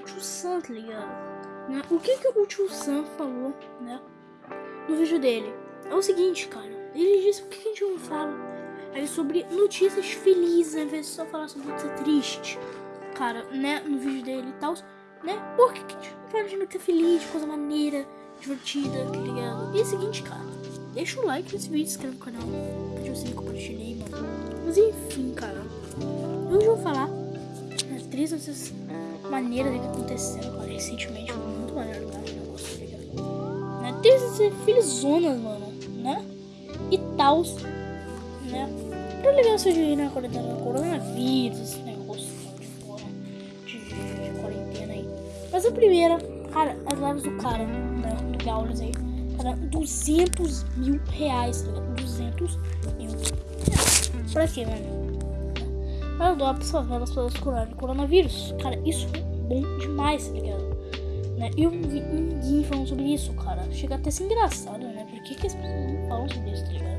tio Sam falou, né? No vídeo dele. É o seguinte, cara. Ele disse por que a gente não fala aí sobre notícias felizes, ao invés de só falar sobre notícia triste. Cara, né? No vídeo dele e tal. Né? Por que a gente não fala de notícia feliz, de coisa maneira, divertida, tá ligado? E é o seguinte, cara. Deixa o like nesse vídeo, inscreve no canal. Ativa o sininho, mano. Mas enfim, cara. Hoje eu vou falar três notícias maneiras que aconteceram, cara, recentemente. Muito maneiro, cara, o negócio, tá ligado? Né? Notícias felizonas, mano, né? E tals, né? Pra legal seja aí na quarentena, coronavírus, esse negócio de porra, de, de, de quarentena aí. Mas a primeira, cara, as lives do cara, né? Do Gaules aí. Cara, 200 mil reais, tá ligado? 200 mil reais. Pra quê, mano? Doar pras favelas para os curar de coronavírus. Cara, isso é bom demais, tá ligado? Né? Eu não vi ninguém falando sobre isso, cara. Chega até a ser engraçado, né? Por que, que as pessoas não falam sobre isso, tá ligado?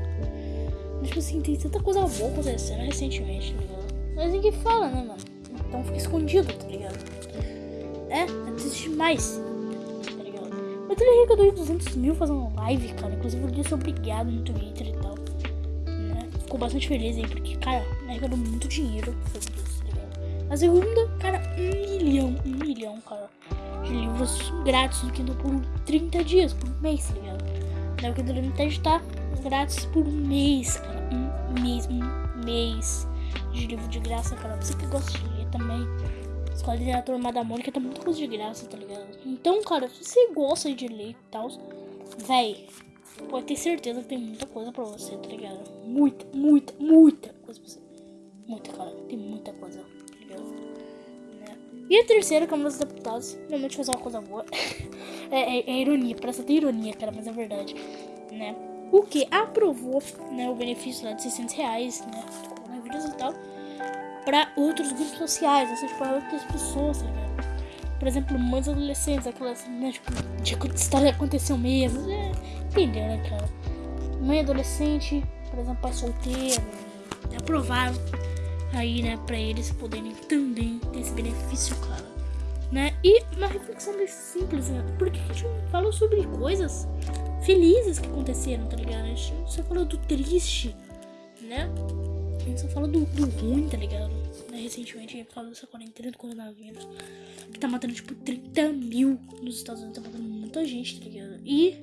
Tipo assim, tem tanta coisa boa acontecendo recentemente, tá ligado? Mas ninguém fala, né, mano? Então fica escondido, tá ligado? É, é triste demais. Tá ligado? Mas ele arrecadou 200 mil fazendo live, cara. Inclusive eu disse obrigado no Twitter e tal. Né? Ficou bastante feliz aí, porque, cara, arrecadou muito dinheiro ligado? A segunda, cara, um milhão, um milhão, cara, de livros grátis no Kindle por 30 dias, por mês, tá ligado? Né? O Kindle Limited tá grátis por mês, cara. Um mês, um mês de livro de graça, cara. Você que gosta de ler também. Escola de Literatura da Mônica tá muita coisa de graça, tá ligado? Então, cara, se você gosta de ler e tal, véi, pode ter certeza que tem muita coisa pra você, tá ligado? Muita, muita, muita coisa pra você. Muita, cara. Tem muita coisa, tá ligado? Né? E a terceira, Câmara dos Deputados, realmente fazer uma coisa boa. é, é, é ironia, parece até ironia, cara, mas é verdade, né? O que aprovou, né, o benefício lá de 600 reais, né, coronavírus e tal, para outros grupos sociais, seja, para outras pessoas, tá ligado? Por exemplo, mães adolescentes, aquelas, né, tipo, de história aconteceu mesmo, é, entendeu, né, cara? Mãe adolescente, por exemplo, pai solteiro, aprovaram aí, né, para eles poderem também ter esse benefício, cara, né? E uma reflexão bem simples, né? Por que a gente não fala sobre coisas felizes que aconteceram, tá ligado? A gente só fala do triste, né? A gente só fala do, do ruim, tá ligado? Né? Recentemente a gente falou dessa quarentena do coronavírus, que tá matando tipo 30 mil nos Estados Unidos, tá matando muita gente, tá ligado? E,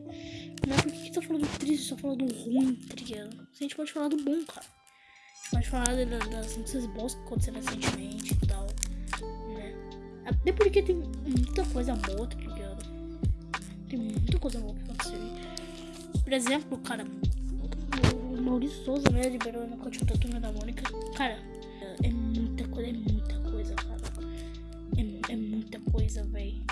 né, por que, que tá falando do triste, só fala do ruim, tá ligado? A gente pode falar do bom, cara. A gente pode falar das notícias boas que aconteceram recentemente e tal, né? Até porque tem muita coisa boa, tá ligado? Tem muita coisa boa que aconteceu. Por exemplo, cara, o Maurício Souza, né, liberou na continha da turma da Mônica. Cara, é muita coisa, é muita coisa, cara. É, é muita coisa, velho.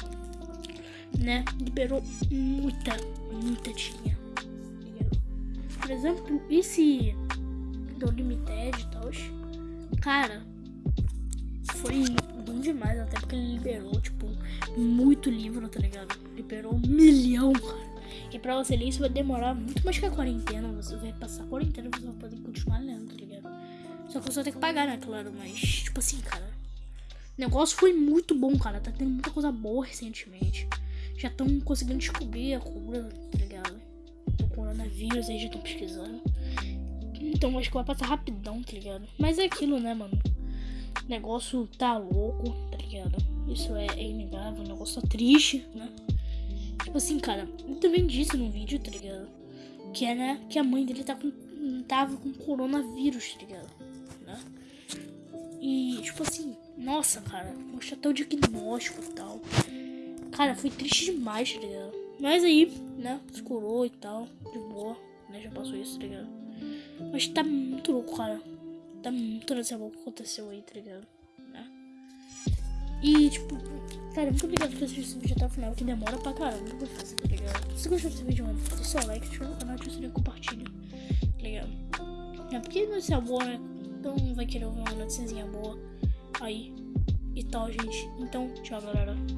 Né? Liberou muita, muita tinha. Por exemplo, esse do Limited e tal. Cara, foi bom demais, até porque ele liberou, tipo, muito livro, tá ligado? Liberou um milhão, cara. E pra você ler isso vai demorar muito mais que a quarentena. Você vai passar a quarentena você vai poder continuar lendo, tá ligado? Só que você vai ter que pagar, né, claro. Mas, tipo assim, cara. O negócio foi muito bom, cara. Tá tendo muita coisa boa recentemente. Já estão conseguindo descobrir a cura, tá ligado? Do coronavírus aí, já estão pesquisando. Então acho que vai passar rapidão, tá ligado? Mas é aquilo, né, mano? O negócio tá louco, tá ligado? Isso é, é inegável, o negócio tá triste, né? Tipo assim, cara, eu também disse no vídeo, tá ligado? Que é, né? Que a mãe dele tá com, tava com coronavírus, tá ligado? Né? E, tipo assim, nossa, cara, mostra até o diagnóstico e tal. Cara, foi triste demais, tá ligado? Mas aí, né, se curou e tal, de boa, né? Já passou isso, tá ligado? Mas tá muito louco, cara. Tá muito nessa boa que aconteceu aí, tá ligado? Né? E, tipo, cara, muito obrigado por assistir esse vídeo até o final, que demora pra caramba pra fazer, tá ligado? Se gostou desse vídeo, mano, deixa seu like, se inscreva no canal, ativa o sininho compartilha, tá ligado? É porque notícia boa, né? Então vai querer ouvir uma noticiazinha boa aí e tal, gente. Então, tchau, galera.